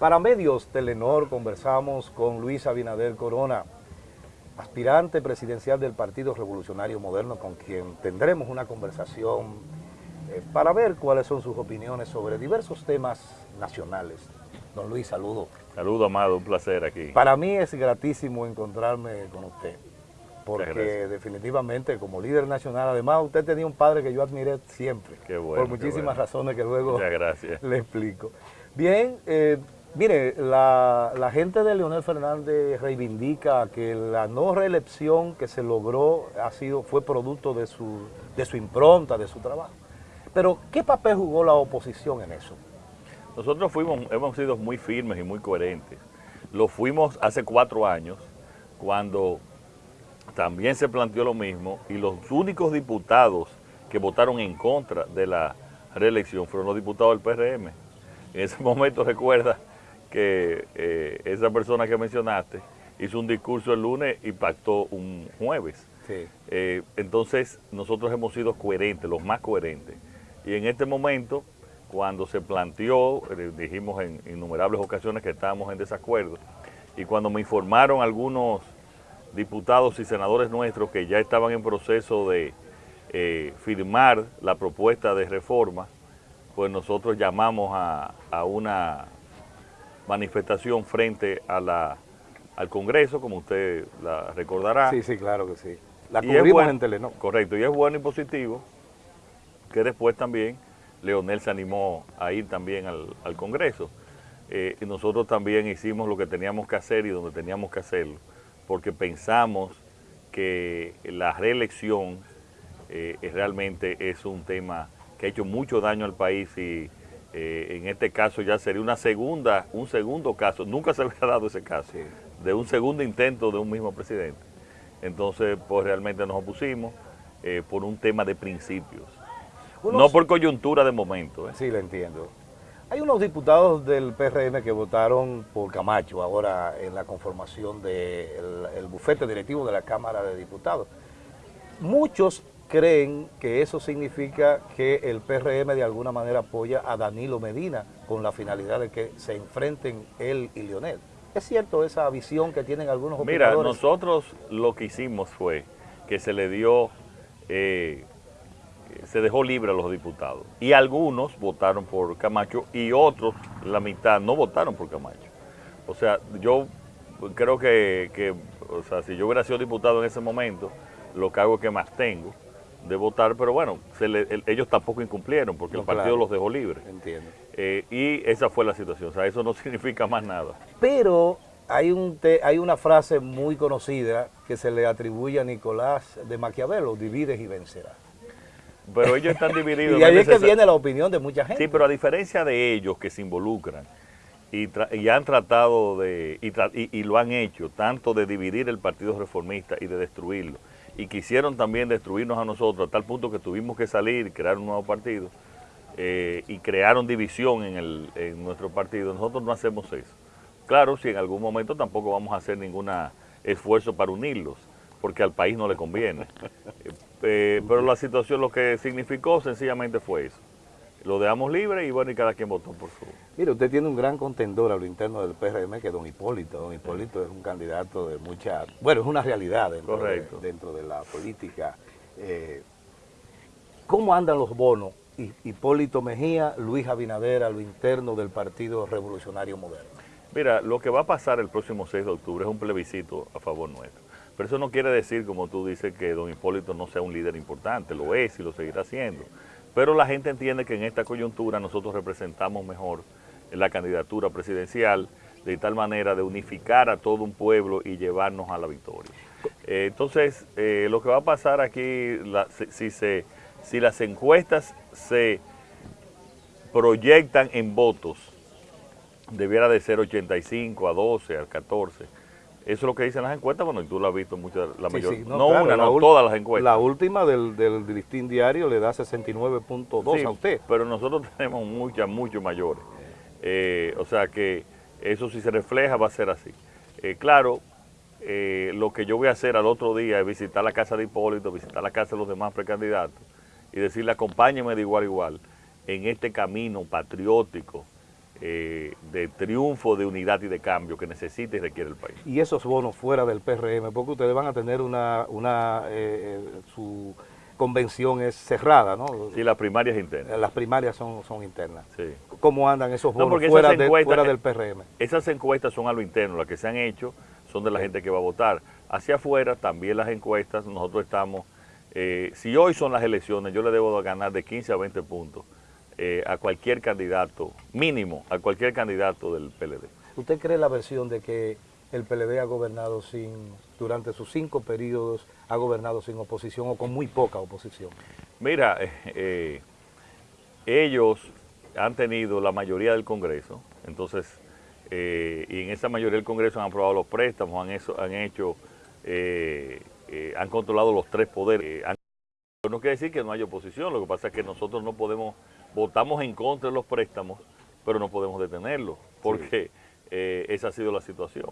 Para medios Telenor conversamos con Luis Abinader Corona, aspirante presidencial del Partido Revolucionario Moderno, con quien tendremos una conversación eh, para ver cuáles son sus opiniones sobre diversos temas nacionales. Don Luis, saludo. Saludo, Amado, un placer aquí. Para mí es gratísimo encontrarme con usted, porque definitivamente como líder nacional, además usted tenía un padre que yo admiré siempre, por muchísimas razones que luego le explico. Bien, eh, mire, la, gente de Leonel Fernández reivindica que la no reelección que se logró ha sido, fue producto de su, de su impronta, de su trabajo. Pero, ¿qué papel jugó la oposición en eso? Nosotros fuimos, hemos sido muy firmes y muy coherentes. Lo fuimos hace cuatro años, cuando también se planteó lo mismo, y los únicos diputados que votaron en contra de la reelección fueron los diputados del PRM. En ese momento recuerda que eh, esa persona que mencionaste hizo un discurso el lunes y pactó un jueves. Eh, entonces nosotros hemos sido coherentes, los más coherentes. Y en este momento cuando se planteó, eh, dijimos en innumerables ocasiones que estábamos en desacuerdo, y cuando me informaron algunos diputados y senadores nuestros que ya estaban en proceso de eh, firmar la propuesta de reforma, pues nosotros llamamos a, una manifestación frente a la, al Congreso, como usted la recordará. Sí, sí, claro que sí. La cubrimos en Telenor. Correcto, y es bueno y positivo que después también Leonel se animó a ir también al, Congreso. Eh, y nosotros también hicimos lo que teníamos que hacer y donde teníamos que hacerlo, porque pensamos que la reelección eh, realmente es un tema que ha hecho mucho daño al país y eh, en este caso ya sería una segunda, un segundo caso, nunca se había dado ese caso, de un segundo intento de un mismo presidente. Entonces, pues realmente nos opusimos por un tema de principios no por coyuntura de momento. ¿eh? Sí, lo entiendo. Hay unos diputados del PRM que votaron por Camacho ahora en la conformación del bufete directivo de la Cámara de Diputados. Muchos creen que eso significa que el PRM de alguna manera apoya a Danilo Medina con la finalidad de que se enfrenten él y Leonel. ¿Es cierto esa visión que tienen algunos Mira, nosotros lo que hicimos fue que se le dio eh, se dejó libre a los diputados. Y algunos votaron por Camacho y otros, la mitad, no votaron por Camacho. O sea, yo creo que, o sea, si yo hubiera sido diputado en ese momento, lo que hago es que más tengo de votar, pero bueno, ellos tampoco incumplieron porque el partido los dejó libres. Entiendo. Eh, y esa fue la situación, o sea, eso no significa más nada. Pero hay, un hay una frase muy conocida que se le atribuye a Nicolás de Maquiavelo, divides y vencerás. Pero ellos están divididos. y ahí es que viene la opinión de mucha gente. Sí, pero a diferencia de ellos que se involucran y, han tratado de, y, lo han hecho, tanto de dividir el Partido Reformista y de destruirlo, y quisieron también destruirnos a nosotros a tal punto que tuvimos que salir y crear un nuevo partido, eh, y crearon división en, el, en nuestro partido, nosotros no hacemos eso. Claro, si en algún momento tampoco vamos a hacer ningún esfuerzo para unirlos, porque al país no le conviene. Eh, pero la situación lo que significó sencillamente fue eso. Lo dejamos libre y bueno, y cada quien votó por su... Mire, usted tiene un gran contendor a lo interno del PRM que es don Hipólito. Don Hipólito es un candidato de mucha... Bueno, es una realidad dentro, de, dentro de la política. Eh, ¿Cómo andan los bonos? Hipólito Mejía, Luis Abinader a lo interno del Partido Revolucionario Moderno. Mira, lo que va a pasar el próximo 6 de octubre es un plebiscito a favor nuestro. Pero eso no quiere decir, como tú dices, que don Hipólito no sea un líder importante, lo es y lo seguirá siendo. Pero la gente entiende que en esta coyuntura nosotros representamos mejor la candidatura presidencial, de tal manera de unificar a todo un pueblo y llevarnos a la victoria. Eh, entonces, eh, lo que va a pasar aquí, si, se, si las encuestas se proyectan en votos, debiera de ser 85 a 12, a 14, eso es lo que dicen las encuestas, bueno, y tú lo has visto muchas, la mayoría, no, una, no todas las encuestas. La última del, del, listín diario le da 69.2 a usted. pero nosotros tenemos muchas, mucho mayores. Eh, o sea que eso si se refleja va a ser así. Eh, claro, eh, lo que yo voy a hacer al otro día es visitar la casa de Hipólito, visitar la casa de los demás precandidatos y decirle acompáñeme de igual a igual en este camino patriótico eh, de triunfo, de unidad y de cambio que necesita y requiere el país. Y esos bonos fuera del PRM, porque ustedes van a tener una, una eh, su convención es cerrada, ¿no? Sí, las primarias internas. Las primarias son, son internas. Sí. ¿Cómo andan esos bonos fuera, fuera, del PRM? Esas encuestas son a lo interno, las que se han hecho son de la gente que va a votar. Hacia afuera también las encuestas, nosotros estamos, eh, si hoy son las elecciones, yo le debo ganar de 15 a 20 puntos eh, a cualquier candidato, mínimo, a cualquier candidato del PLD. ¿Usted cree la versión de que el PLD ha gobernado sin, durante sus cinco periodos, ha gobernado sin oposición o con muy poca oposición? Mira, eh, eh, ellos han tenido la mayoría del Congreso, entonces, y en esa mayoría del Congreso han aprobado los préstamos, han, eso, han hecho, han controlado los tres poderes. no quiere decir que no haya oposición, lo que pasa es que nosotros no podemos votamos en contra de los préstamos, pero no podemos detenerlo, porque eh, esa ha sido la situación.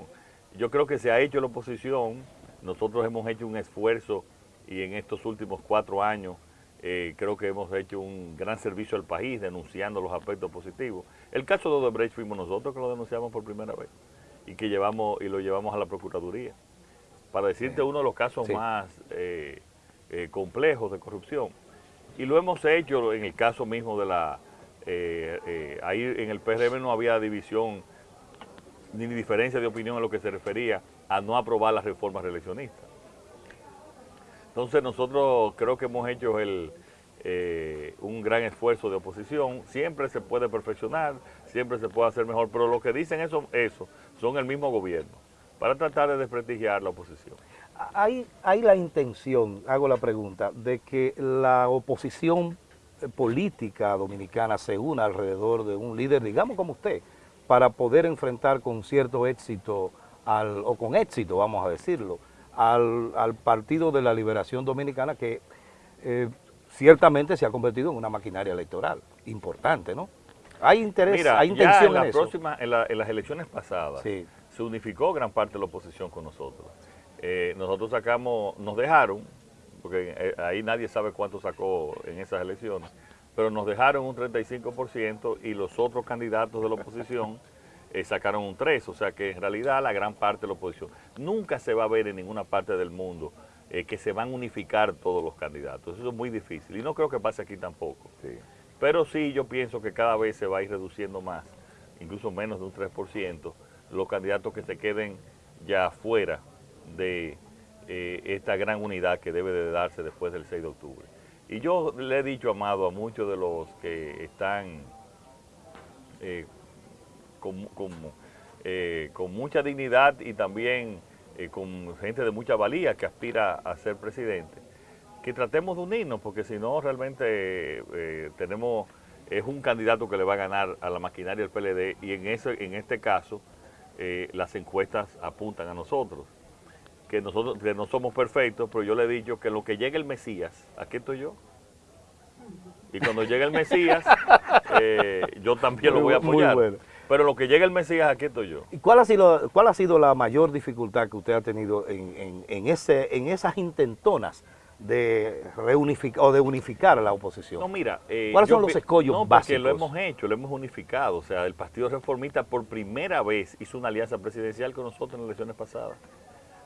Yo creo que se ha hecho la oposición, nosotros hemos hecho un esfuerzo y en estos últimos cuatro años eh, creo que hemos hecho un gran servicio al país denunciando los aspectos positivos. El caso de Odebrecht fuimos nosotros que lo denunciamos por primera vez y que llevamos y lo llevamos a la Procuraduría. Para decirte uno de los casos más eh, complejos de corrupción. Y lo hemos hecho en el caso mismo de la... Eh, eh, ahí en el PRM no había división ni diferencia de opinión en lo que se refería a no aprobar las reformas reeleccionistas. Entonces nosotros creo que hemos hecho el, eh, un gran esfuerzo de oposición, siempre se puede perfeccionar, siempre se puede hacer mejor, pero lo que dicen eso, eso son el mismo gobierno, para tratar de desprestigiar la oposición hay, hay la intención, hago la pregunta, de que la oposición política dominicana se una alrededor de un líder, digamos como usted, para poder enfrentar con cierto éxito, al, o con éxito, vamos a decirlo, al, Partido de la Liberación Dominicana que eh, ciertamente se ha convertido en una maquinaria electoral importante, ¿no? Hay interés, hay intención en, la Próxima, en, las elecciones pasadas se unificó gran parte de la oposición con nosotros. Eh, nosotros sacamos, nos dejaron, porque eh, ahí nadie sabe cuánto sacó en esas elecciones, pero nos dejaron un 35% y los otros candidatos de la oposición eh, sacaron un 3%, o sea que en realidad la gran parte de la oposición. Nunca se va a ver en ninguna parte del mundo que se van a unificar todos los candidatos, eso es muy difícil y no creo que pase aquí tampoco. Pero sí yo pienso que cada vez se va a ir reduciendo más, incluso menos de un 3%, los candidatos que se queden ya fuera de eh, esta gran unidad que debe de darse después del 6 de octubre. Y yo le he dicho, Amado, a muchos de los que están eh, eh, con, mucha dignidad y también con gente de mucha valía que aspira a ser presidente, que tratemos de unirnos, porque si no realmente tenemos, es un candidato que le va a ganar a la maquinaria del PLD y en, ese, en este caso las encuestas apuntan a nosotros que nosotros que no somos perfectos, pero yo le he dicho que lo que llegue el Mesías, aquí estoy yo. Y cuando llegue el Mesías, eh, yo también lo voy a apoyar. Pero lo que llegue el Mesías, aquí estoy yo. ¿Y cuál ha sido, cuál ha sido la mayor dificultad que usted ha tenido en, en, ese, en esas intentonas de reunificar o de unificar a la oposición? No, mira, eh, ¿cuáles son los escollos no, básicos? lo hemos hecho, lo hemos unificado. O sea, el Partido Reformista por primera vez hizo una alianza presidencial con nosotros en las elecciones pasadas.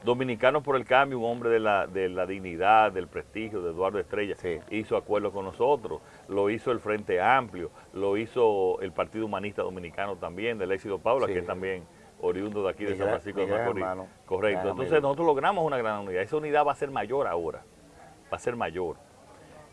Dominicanos por el Cambio, un hombre de la, de la dignidad, del prestigio de Eduardo Estrella, hizo acuerdo con nosotros, lo hizo el Frente Amplio, lo hizo el Partido Humanista Dominicano también, del Éxito Paula, que es también oriundo de aquí de San Francisco de Macorís. Correcto. Entonces nosotros logramos una gran unidad. Esa unidad va a ser mayor ahora, va a ser mayor.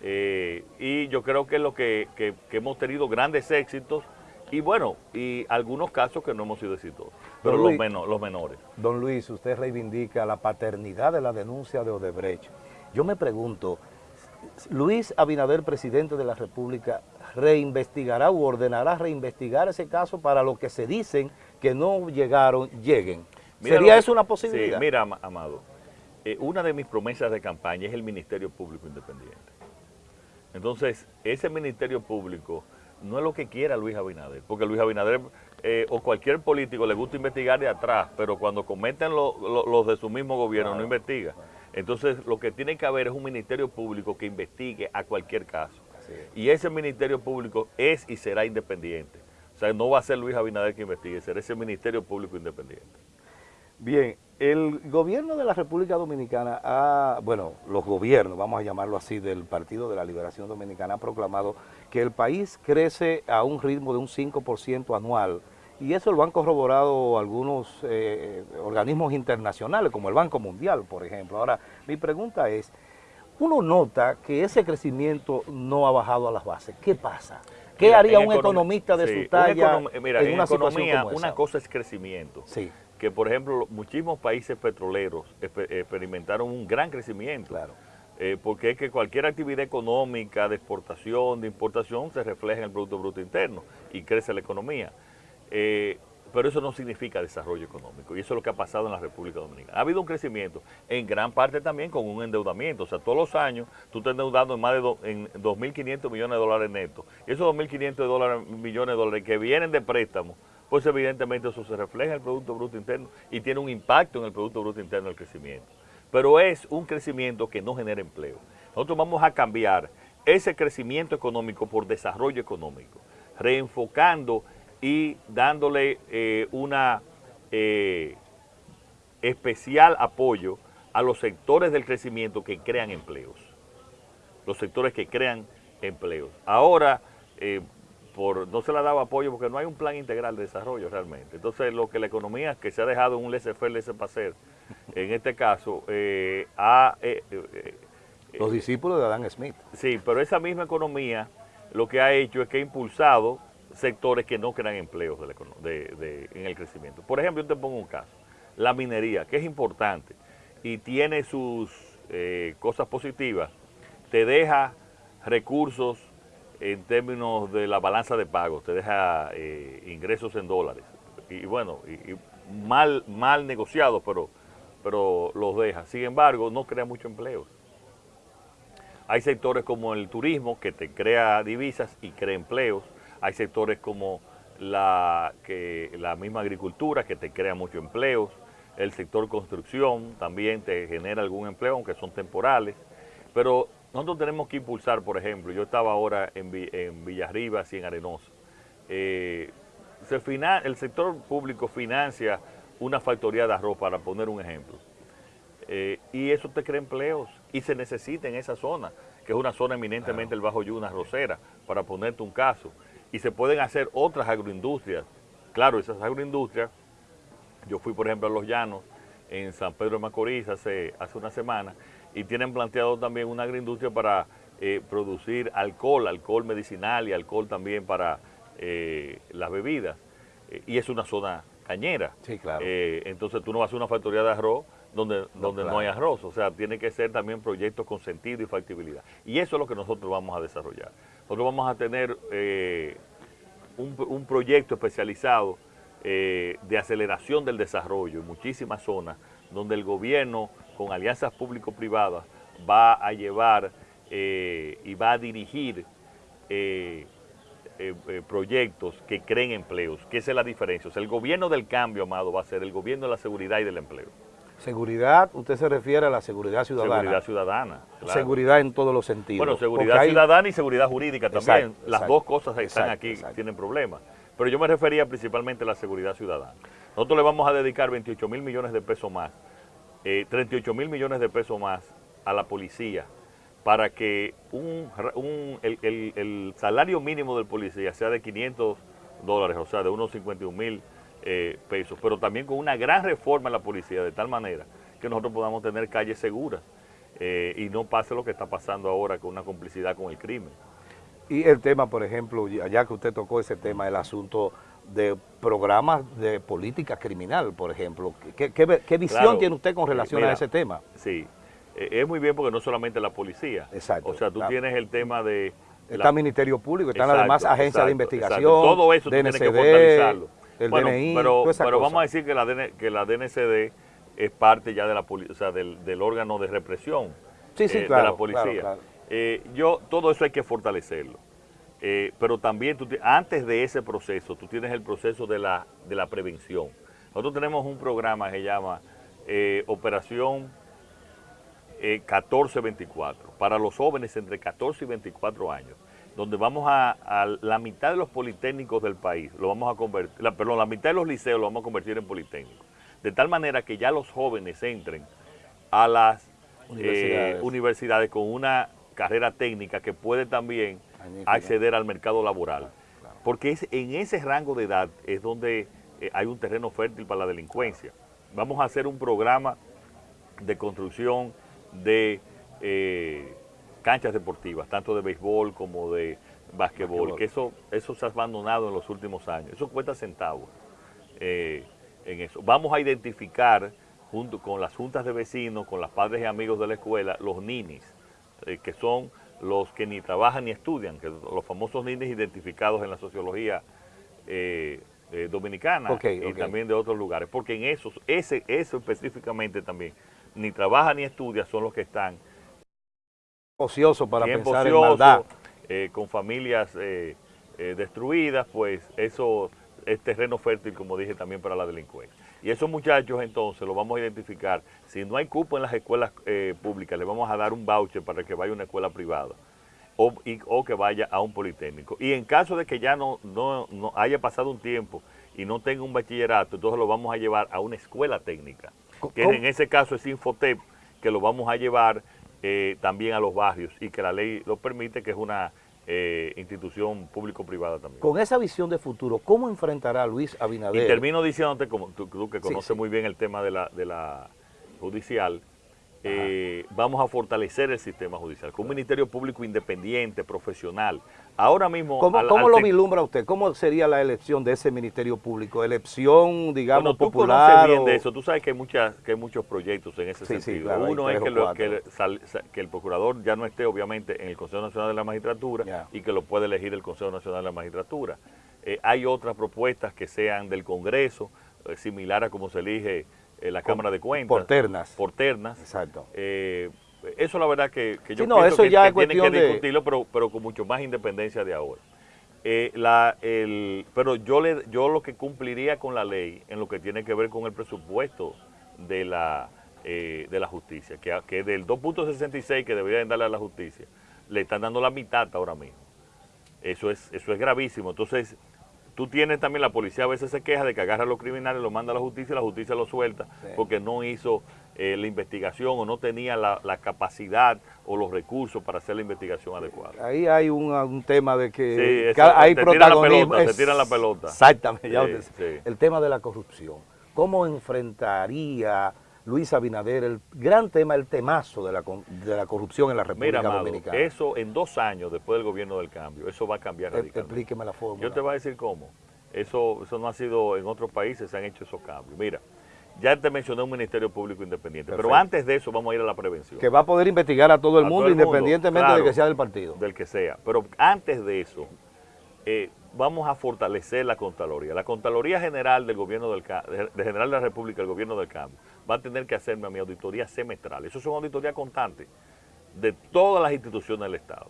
Eh, y yo creo que es lo que, que hemos tenido grandes éxitos y bueno, y algunos casos que no hemos sido exitosos, pero los, los menores. Don Luis, usted reivindica la paternidad de la denuncia de Odebrecht. Yo me pregunto, Luis Abinader, presidente de la República, reinvestigará o ordenará reinvestigar ese caso para los que se dicen que no llegaron, lleguen. ¿Sería eso una posibilidad? Sí, mira, Amado, eh, una de mis promesas de campaña es el Ministerio Público Independiente. Entonces, ese Ministerio Público no es lo que quiera Luis Abinader, porque Luis Abinader eh, o cualquier político le gusta investigar de atrás, pero cuando cometen los de su mismo gobierno no investiga. Entonces lo que tiene que haber es un ministerio público que investigue a cualquier caso. Y ese ministerio público es y será independiente. O sea, no va a ser Luis Abinader que investigue, será ese Ministerio Público Independiente. Bien, el gobierno de la República Dominicana ha, bueno, los gobiernos, vamos a llamarlo así, del Partido de la Liberación Dominicana ha proclamado que el país crece a un ritmo de un 5% anual y eso lo han corroborado algunos eh, organismos internacionales como el Banco Mundial, por ejemplo. Ahora, mi pregunta es, uno nota que ese crecimiento no ha bajado a las bases. ¿Qué pasa? ¿Qué haría un economista de su talla mira, en, una economía, Una cosa es crecimiento. Sí. Que, por ejemplo, muchísimos países petroleros experimentaron un gran crecimiento. Claro. Eh, porque es que cualquier actividad económica de exportación, de importación, se refleja en el Producto Bruto Interno y crece la economía. Eh, pero eso no significa desarrollo económico y eso es lo que ha pasado en la República Dominicana. Ha habido un crecimiento, en gran parte también con un endeudamiento, o sea, todos los años tú estás endeudando en más de 2.500 millones de dólares netos. Y esos 2.500 millones de dólares que vienen de préstamos, pues evidentemente eso se refleja en el Producto Bruto Interno y tiene un impacto en el Producto Bruto Interno del crecimiento. Pero es un crecimiento que no genera empleo. Nosotros vamos a cambiar ese crecimiento económico por desarrollo económico, reenfocando y dándole eh, una eh, especial apoyo a los sectores del crecimiento que crean empleos, los sectores que crean empleos. Ahora, eh, por, no se le ha dado apoyo porque no hay un plan integral de desarrollo realmente. Entonces, lo que la economía que se ha dejado en un laissez-faire, laissez-passer, en este caso, ha... los discípulos de Adam Smith. Sí, pero esa misma economía lo que ha hecho es que ha impulsado sectores que no crean empleos en el crecimiento. Por ejemplo, yo te pongo un caso, la minería, que es importante y tiene sus eh, cosas positivas, te deja recursos en términos de la balanza de pagos, te deja eh, ingresos en dólares. Y, bueno, mal, mal negociados, pero, pero los deja. Sin embargo, no crea mucho empleo. Hay sectores como el turismo que te crea divisas y crea empleos hay sectores como la, que, la misma agricultura que te crea muchos empleos, el sector construcción también te genera algún empleo, aunque son temporales, pero nosotros tenemos que impulsar, por ejemplo, yo estaba ahora en, en Villarribas y en Arenoso, eh, se el sector público financia una factoría de arroz, para poner un ejemplo, eh, y eso te crea empleos y se necesita en esa zona, que es una zona eminentemente el Bajo Yuna, Rosera, para ponerte un caso. Y se pueden hacer otras agroindustrias. Claro, esas agroindustrias, yo fui por ejemplo a Los Llanos, en San Pedro de Macorís hace, hace una semana, y tienen planteado también una agroindustria para eh, producir alcohol, alcohol medicinal y alcohol también para eh, las bebidas. Eh, y es una zona cañera. Sí, claro. entonces tú no vas a hacer una factoría de arroz donde, no, donde no hay arroz. O sea, tiene que ser también proyectos con sentido y factibilidad. Y eso es lo que nosotros vamos a desarrollar. Nosotros vamos a tener eh, un, proyecto especializado de aceleración del desarrollo en muchísimas zonas donde el gobierno con alianzas público-privadas va a llevar eh, y va a dirigir proyectos que creen empleos, que esa es la diferencia. O sea, el gobierno del cambio, Amado, va a ser el gobierno de la seguridad y del empleo. Seguridad, usted se refiere a la seguridad ciudadana. Seguridad ciudadana. Seguridad en todos los sentidos. Bueno, seguridad ciudadana y seguridad jurídica también. Las dos cosas están aquí, tienen problemas. Pero yo me refería principalmente a la seguridad ciudadana. Nosotros le vamos a dedicar 28 mil millones de pesos más, 38 eh, mil millones de pesos más a la policía para que un, el, el, salario mínimo del policía sea de 500 dólares, o sea, de unos 51 mil eh, pesos, pero también con una gran reforma en la policía, de tal manera que nosotros podamos tener calles seguras eh, y no pase lo que está pasando ahora con una complicidad con el crimen. Y el tema, por ejemplo, ya que usted tocó ese tema, el asunto de programas de política criminal, por ejemplo. ¿Qué, visión tiene usted con relación a ese tema? Sí, eh, es muy bien porque no solamente la policía. Exacto. O sea, tú tienes el tema de... Está el Ministerio Público, están además agencias de investigación, Todo eso DNCD, tiene que fortalecerlo bueno, pero, pero vamos a decir que la, que la DNCD es parte ya de la o sea, del, órgano de represión eh, de la policía. Eh, yo, todo eso hay que fortalecerlo. Eh, pero también tú, antes de ese proceso, tú tienes el proceso de la, de la prevención. Nosotros tenemos un programa que se llama Operación 1424 para los jóvenes entre 14 y 24 años. donde vamos a, la mitad de los politécnicos del país, lo vamos a convertir, la, perdón, la mitad de los liceos lo vamos a convertir en politécnicos. De tal manera que ya los jóvenes entren a las eh, universidades, con una carrera técnica que puede también acceder al mercado laboral. Porque es, en ese rango de edad es donde eh, hay un terreno fértil para la delincuencia. Vamos a hacer un programa de construcción de eh, canchas deportivas, tanto de béisbol como de básquetbol, que eso, eso se ha abandonado en los últimos años. Eso cuesta centavos en eso. Vamos a identificar junto con las juntas de vecinos, con los padres y amigos de la escuela, los ninis, eh, que son los que ni trabajan ni estudian, que los famosos ninis identificados en la sociología eh, eh, dominicana y también de otros lugares, porque en esos, ese, eso específicamente también, ni trabaja ni estudia, son los que están ociosos para pensar en maldad. con familias destruidas, pues eso es terreno fértil, como dije, también para la delincuencia. Y esos muchachos entonces los vamos a identificar. Si no hay cupo en las escuelas eh, públicas, le vamos a dar un voucher para que vaya a una escuela privada o, o, que vaya a un politécnico. Y en caso de que ya no, no, haya pasado un tiempo y no tenga un bachillerato, entonces lo vamos a llevar a una escuela técnica, que en ese caso es Infotep, que lo vamos a llevar eh, también a los barrios y que la ley lo permite, que es una eh, institución público-privada también. Con esa visión de futuro, ¿cómo enfrentará Luis Abinader? Y termino diciéndote, como tú, que conoces muy bien el tema de la, de la judicial, eh, vamos a fortalecer el sistema judicial con un ministerio público independiente, profesional. Ahora mismo... ¿Cómo, lo vislumbra usted? ¿Cómo sería la elección de ese ministerio público? ¿Elección, digamos, bueno, tú popular? bien de eso. Tú sabes que hay, muchas, que hay muchos proyectos en ese sentido. Uno es que, que, el procurador ya no esté, obviamente, en el Consejo Nacional de la Magistratura y que lo puede elegir el Consejo Nacional de la Magistratura. Eh, hay otras propuestas que sean del Congreso, eh, similar a como se elige eh, la Cámara de Cuentas. Por ternas. Por ternas. Exacto. Eh, eso la verdad que, que yo no, eso que, ya que tienen que discutirlo, pero, pero con mucho más independencia de ahora. Eh, la, el, pero yo, le, yo lo que cumpliría con la ley en lo que tiene que ver con el presupuesto de la, de la justicia, que, que del 2.66 que deberían darle a la justicia, le están dando la mitad ahora mismo. Eso es, eso es gravísimo. Entonces, Tú tienes también, la policía a veces se queja de que agarra a los criminales, lo manda a la justicia y la justicia lo suelta porque no hizo eh, la investigación o no tenía la, capacidad o los recursos para hacer la investigación adecuada. Ahí hay un, tema de que hay protagonismo. se tiran la pelota. Exactamente, el tema de la corrupción. ¿Cómo enfrentaría Luis Abinader, el gran tema, el temazo de la, de la corrupción en la República Mira, Dominicana. eso en dos años después del gobierno del cambio, eso va a cambiar radicalmente. Explíqueme la forma. Yo te voy a decir cómo. Eso, eso no ha sido, en otros países se han hecho esos cambios. Mira, ya te mencioné un Ministerio Público Independiente, pero antes de eso vamos a ir a la prevención. Que va a poder investigar a todo el mundo, independientemente de que sea del partido. Del que sea. Pero antes de eso, eh, vamos a fortalecer la Contraloría. La Contraloría General del Gobierno del de General de la República, el Gobierno del Cambio, va a tener que hacerme a mi auditoría semestral. Eso es una auditoría constante de todas las instituciones del Estado,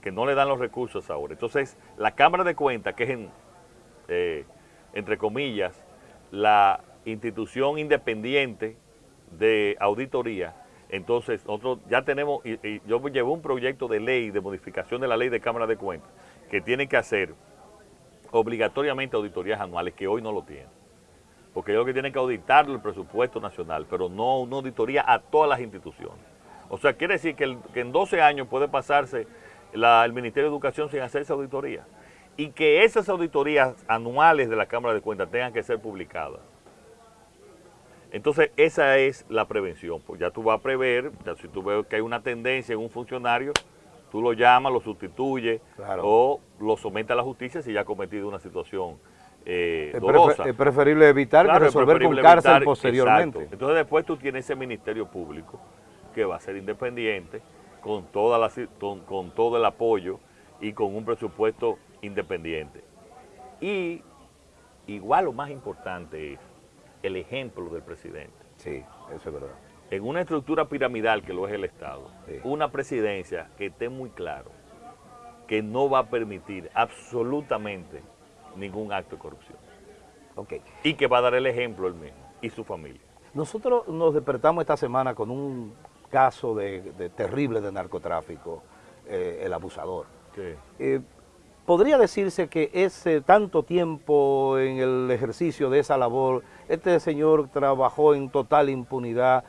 que no le dan los recursos ahora. Entonces, la Cámara de Cuentas, que es, en, eh, entre comillas, la institución independiente de auditoría, entonces nosotros ya tenemos, y, yo llevo un proyecto de ley de modificación de la ley de Cámara de Cuentas, que tiene que hacer obligatoriamente auditorías anuales, que hoy no lo tienen. Porque ellos que tienen que auditar el presupuesto nacional, pero no una auditoría a todas las instituciones. O sea, quiere decir que, en 12 años puede pasarse el Ministerio de Educación sin hacerse auditoría. Y que esas auditorías anuales de la Cámara de Cuentas tengan que ser publicadas. Entonces, esa es la prevención. Pues ya tú vas a prever, si tú ves que hay una tendencia en un funcionario, tú lo llamas, lo sustituyes o lo sometes a la justicia si ya ha cometido una situación eh, es, preferible evitar que resolver con cárcel posteriormente. Entonces después tú tienes ese ministerio público que va a ser independiente, con, toda la, con, todo el apoyo y con un presupuesto independiente. Y igual lo más importante es el ejemplo del presidente. Sí, eso es verdad. En una estructura piramidal que lo es el Estado, una presidencia que esté muy claro que no va a permitir absolutamente ningún acto de corrupción. Okay. Y que va a dar el ejemplo él mismo y su familia. Nosotros nos despertamos esta semana con un caso de, terrible de narcotráfico, eh, el abusador. Eh, ¿Podría decirse que ese tanto tiempo en el ejercicio de esa labor, este señor trabajó en total impunidad?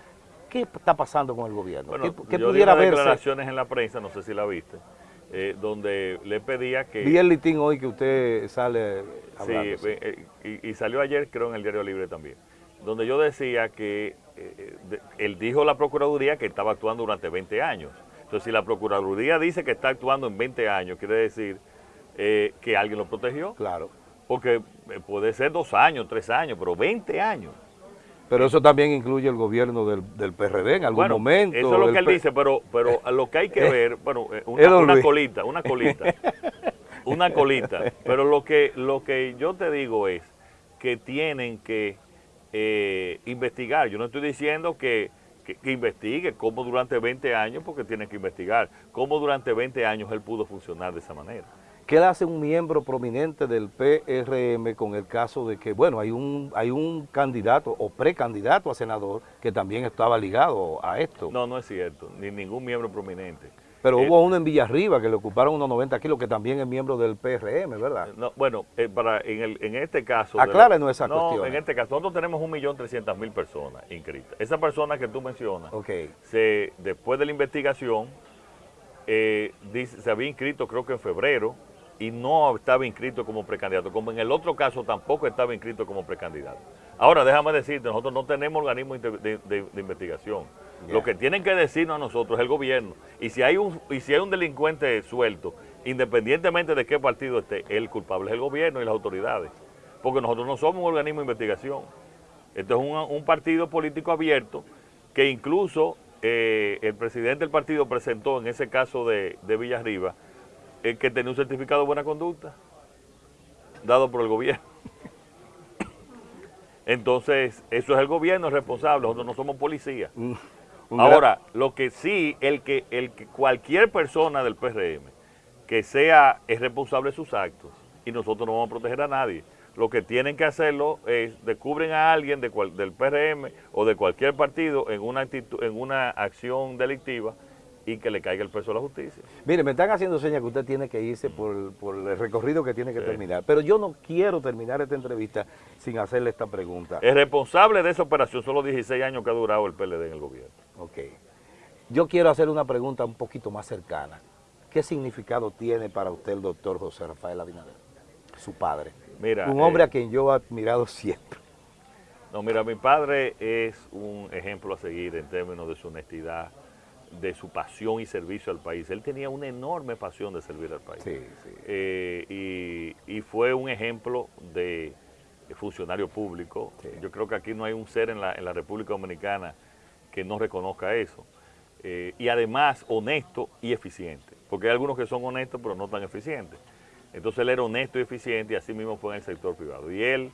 ¿Qué está pasando con el gobierno? Bueno, ¿Qué, yo pudiera di declaraciones en la prensa, no sé si la viste, eh, donde le pedía que... Vi el litín hoy que usted sale hablando. Sí, eh, y, salió ayer creo en el Diario Libre también, donde yo decía que él dijo a la Procuraduría que estaba actuando durante 20 años. Entonces, si la Procuraduría dice que está actuando en 20 años, quiere decir eh, que alguien lo protegió. Claro. Porque eh, puede ser dos años, tres años, pero 20 años. Pero eso también incluye el gobierno del, PRD en algún momento. Eso es lo que él dice, pero, pero lo que hay que ver, bueno, eh, una, colita, una colita, una colita. Pero lo que, lo que yo te digo es que tienen que investigar. Yo no estoy diciendo que, que, que, investigue cómo durante 20 años, porque tienen que investigar, cómo durante 20 años él pudo funcionar de esa manera. ¿Qué hace un miembro prominente del PRM con el caso de que, bueno, hay un, hay un candidato o precandidato a senador que también estaba ligado a esto? No, no es cierto, ni ningún miembro prominente. Pero hubo uno en Villarriba que le ocuparon unos 90 kilos, que también es miembro del PRM, ¿verdad? No, bueno, eh, para, en, el, en este caso... Aclárenos esa no, en este caso, nosotros tenemos 1.300.000 personas inscritas. Esa persona que tú mencionas, okay. se, después de la investigación, eh, dice, se había inscrito creo que en febrero, y no estaba inscrito como precandidato, como en el otro caso tampoco estaba inscrito como precandidato. Ahora, déjame decirte, nosotros no tenemos organismo de, investigación. Lo que tienen que decirnos a nosotros es el gobierno. Y si, hay un, y si hay un delincuente suelto, independientemente de qué partido esté, el culpable es el gobierno y las autoridades. Porque nosotros no somos un organismo de investigación. Esto es un, partido político abierto que incluso eh, el presidente del partido presentó en ese caso de, de Villarriba el que tenía un certificado de buena conducta dado por el gobierno. Entonces, eso es el gobierno responsable, nosotros no somos policías. Ahora, lo que sí, el que, el que cualquier persona del PRM que sea es responsable de sus actos y nosotros no vamos a proteger a nadie. Lo que tienen que hacerlo es descubren a alguien de del PRM o de cualquier partido en una, en una acción delictiva y que le caiga el peso a la justicia. Mire, me están haciendo señas que usted tiene que irse por, el recorrido que tiene que terminar, pero yo no quiero terminar esta entrevista sin hacerle esta pregunta. El responsable de esa operación son los 16 años que ha durado el PLD en el gobierno. Ok. Yo quiero hacer una pregunta un poquito más cercana. ¿Qué significado tiene para usted el doctor José Rafael Abinader, su padre? Mira, un hombre eh, a quien yo he admirado siempre. No, mira, mi padre es un ejemplo a seguir en términos de su honestidad, de su pasión y servicio al país. Él tenía una enorme pasión de servir al país. Eh, y, fue un ejemplo de, funcionario público. Yo creo que aquí no hay un ser en la, en la República Dominicana que no reconozca eso. Eh, y además honesto y eficiente, porque hay algunos que son honestos pero no tan eficientes. Entonces él era honesto y eficiente y así mismo fue en el sector privado. Y él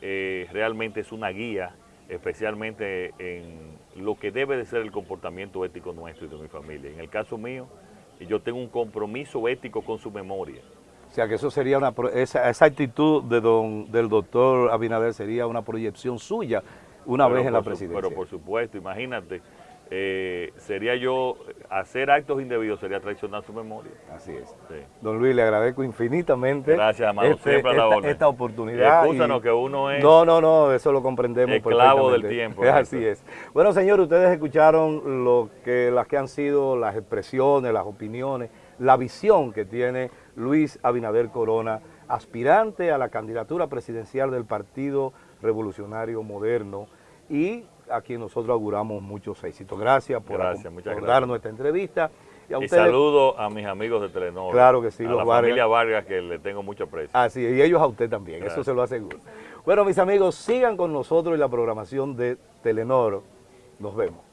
eh, realmente es una guía especialmente en lo que debe de ser el comportamiento ético nuestro y de mi familia. En el caso mío, yo tengo un compromiso ético con su memoria. O sea, que eso sería una, esa, actitud de don, del doctor Abinader sería una proyección suya una vez en la presidencia. pero por supuesto, imagínate, eh, sería yo, hacer actos indebidos sería traicionar su memoria. Así es. Don Luis, le agradezco infinitamente. Gracias, amado, este, siempre esta, la esta oportunidad. Escúchanos que uno es... No, no, no, eso lo comprendemos Esclavo del tiempo. Así es. Bueno, señores, ustedes escucharon lo que, las que han sido las expresiones, las opiniones, la visión que tiene Luis Abinader Corona, aspirante a la candidatura presidencial del Partido Revolucionario Moderno y a quien nosotros auguramos muchos éxitos. Gracias por, darnos esta entrevista. Y, saludo a mis amigos de Telenor. Claro que sí, a la familia Vargas, que le tengo mucho aprecio. Así y ellos a usted también, eso se lo aseguro. Bueno, mis amigos, sigan con nosotros en la programación de Telenor. Nos vemos.